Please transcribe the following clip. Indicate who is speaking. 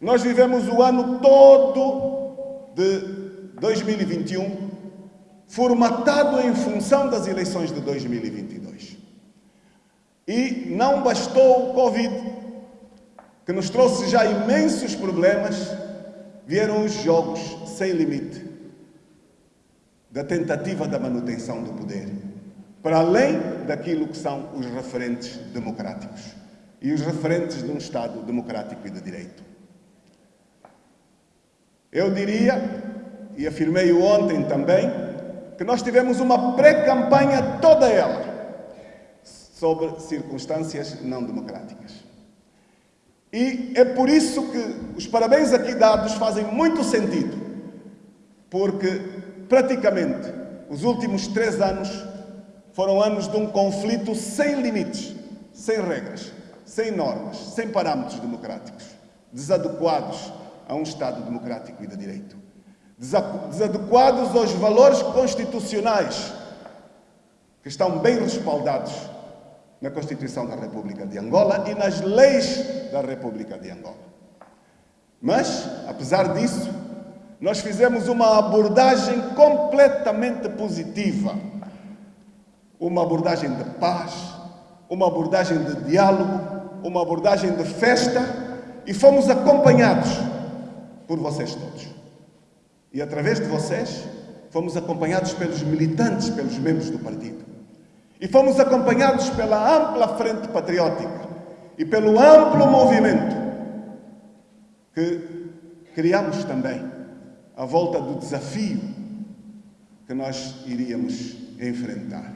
Speaker 1: Nós vivemos o ano todo de 2021 formatado em função das eleições de 2022. E não bastou o Covid, que nos trouxe já imensos problemas, vieram os jogos sem limite da tentativa da manutenção do poder, para além daquilo que são os referentes democráticos e os referentes de um Estado democrático e de direito. Eu diria, e afirmei ontem também, que nós tivemos uma pré-campanha toda ela sobre circunstâncias não democráticas. E é por isso que os parabéns aqui dados fazem muito sentido, porque praticamente os últimos três anos foram anos de um conflito sem limites, sem regras, sem normas, sem parâmetros democráticos, desadequados a um Estado democrático e de direito. Desadequados aos valores constitucionais que estão bem respaldados na Constituição da República de Angola e nas leis da República de Angola. Mas, apesar disso, nós fizemos uma abordagem completamente positiva. Uma abordagem de paz, uma abordagem de diálogo, uma abordagem de festa e fomos acompanhados por vocês todos. E através de vocês, fomos acompanhados pelos militantes, pelos membros do partido. E fomos acompanhados pela ampla frente patriótica e pelo amplo movimento que criamos também à volta do desafio que nós iríamos enfrentar.